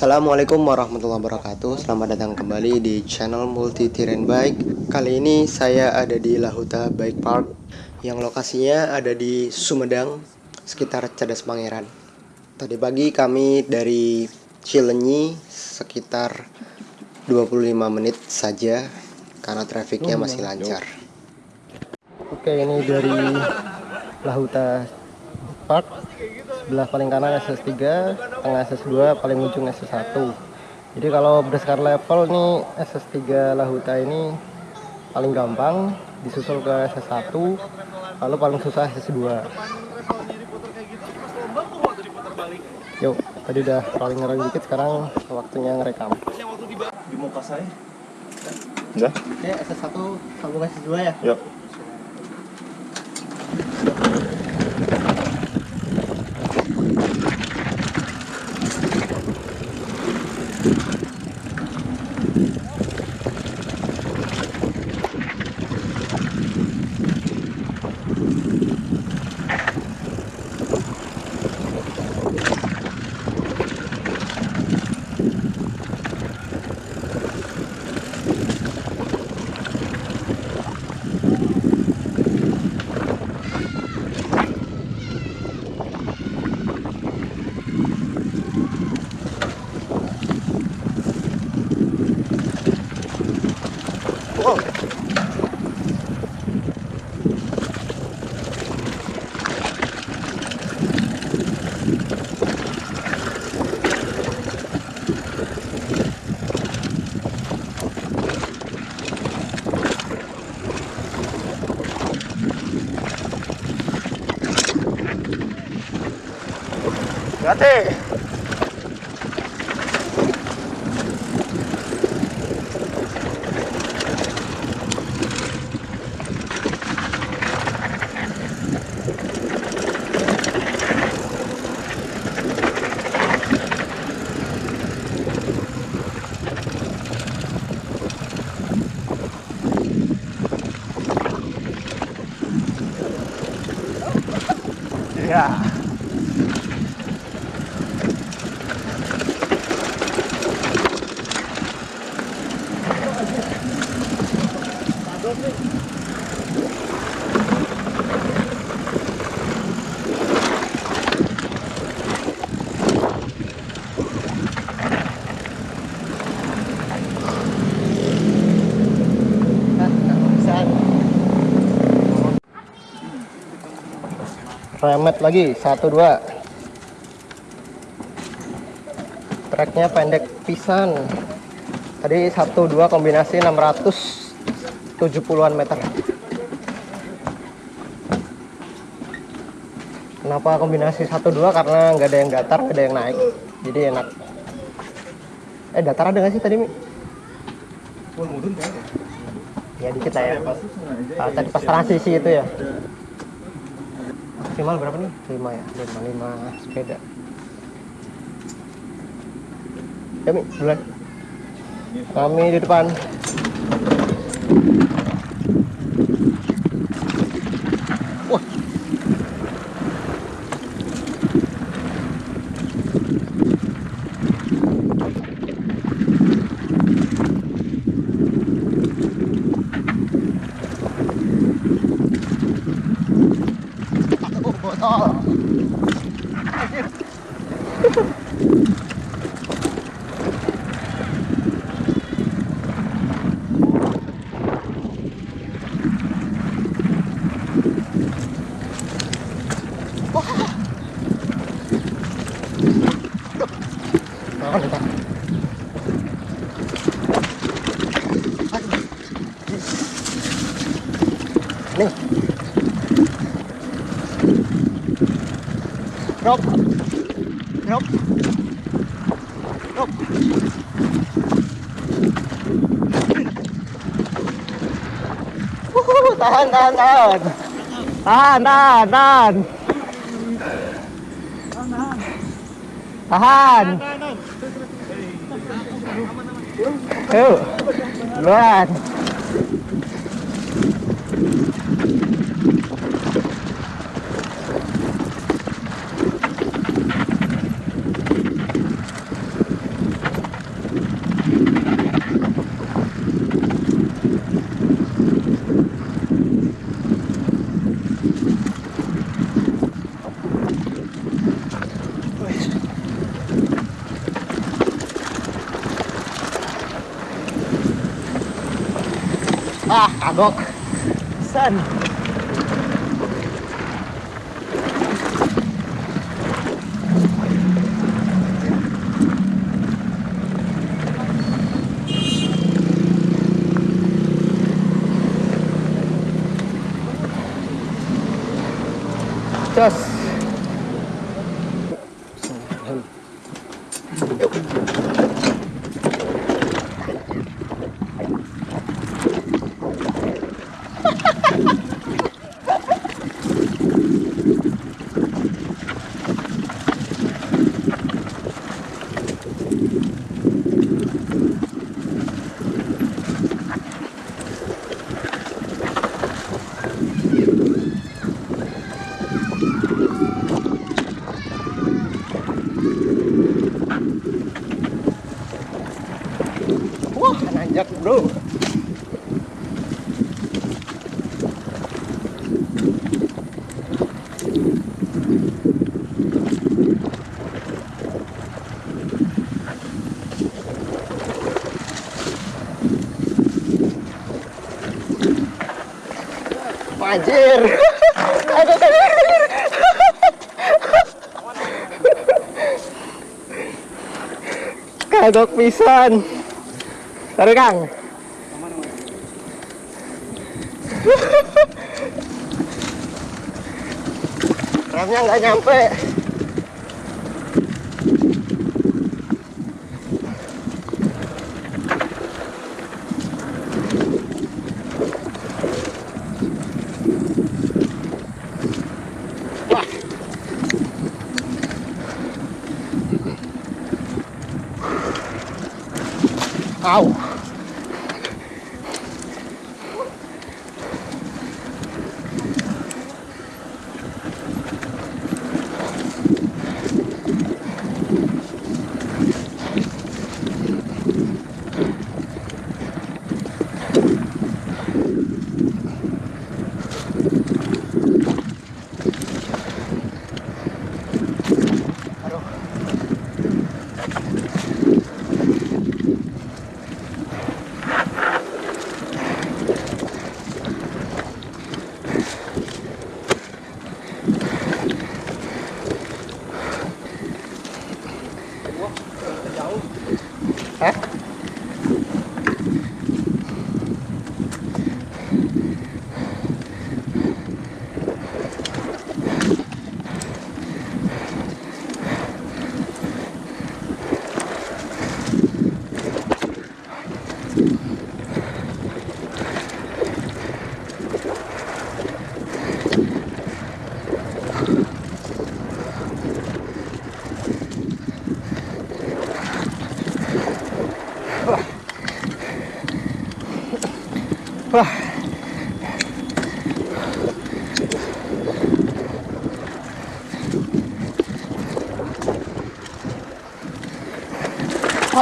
Assalamualaikum warahmatullahi wabarakatuh. Selamat datang kembali di channel Multi Terrain Bike. Kali ini saya ada di Lahuta Bike Park Yang lokasinya ada di Sumedang Sekitar Cadas Pangeran. Tadi pagi kami dari Cilenyi Sekitar 25 menit saja Karena trafiknya masih lancar. Oke ini dari Lahuta Park. Sebelah paling kanan SS3 tengah SS2 paling ujung SS1 jadi kalau berdasarkan level nih SS3 Lahuta ini paling gampang disusul ke SS1 lalu paling susah SS2 yuk tadi udah paling ngerem dikit sekarang waktunya ngerekam. Di muka saya. Ya oke SS1 sambung SS2 ya? Yuk Hati. Ya. Remet lagi satu dua. Treknya pendek pisan. Tadi satu dua kombinasi 670an meter. Kenapa kombinasi satu dua? Karena nggak ada yang datar nggak ada yang naik. Jadi enak. Eh datar ada nggak sih tadi mi? Ya dikit lah ya. Tadi pas transisi itu ya maksimal berapa nih? 5 ya? 5, 5 sepeda. Ya Mi, duluan kami di depan นึงรบรบรบ tahan tahan tahan tahan tahan tahan tahan tahan tahan Ah, ah agok. Saan? Just. Wah, nanjak bro. Anjir. Kagok pisan. Taruh Kang. Remnya nggak nyampe. Au.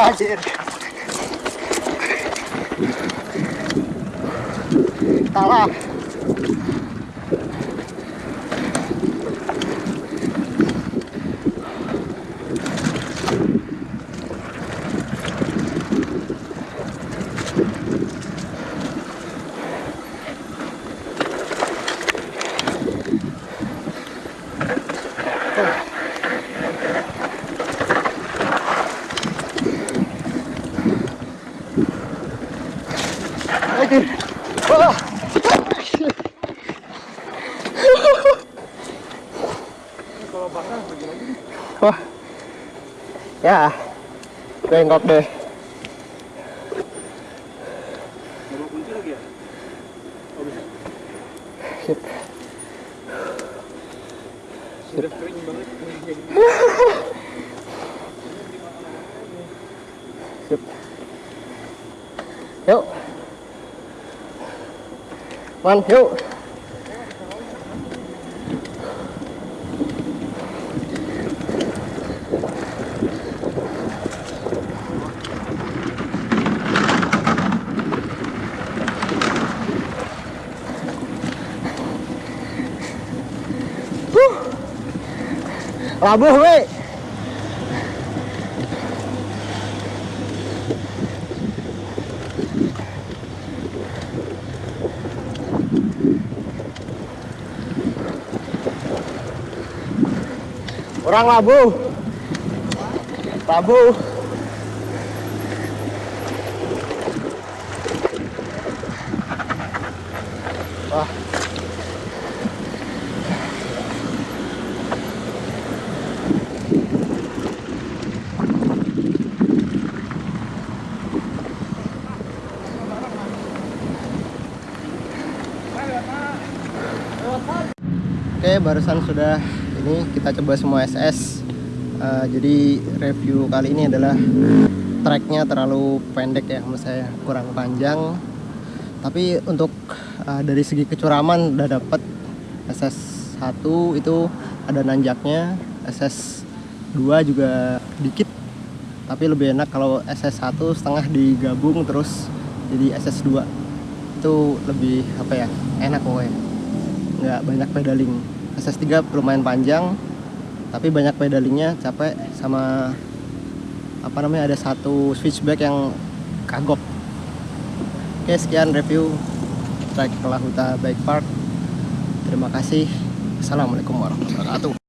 Anjir. Salah. Wah. Ya. bengkok deh banget. Sip. Yuk. Man, yuk. Labuh, weh. Orang labu. Labu. Wah. Barusan sudah ini kita coba semua SS. Eh, jadi review kali ini adalah tracknya terlalu pendek ya, menurut saya kurang panjang. Tapi untuk eh, dari segi kecuraman udah dapet SS 1 itu ada nanjaknya, SS 2 juga dikit. Tapi lebih enak kalau SS 1 setengah digabung terus jadi SS 2 itu lebih apa ya enak pokoknya nggak banyak pedaling SS3 lumayan panjang tapi banyak pedalingnya capek sama apa namanya ada satu switchback yang kagok. Oke sekian review trek Lahuta Bike Park. Terima kasih. Assalamualaikum warahmatullahi wabarakatuh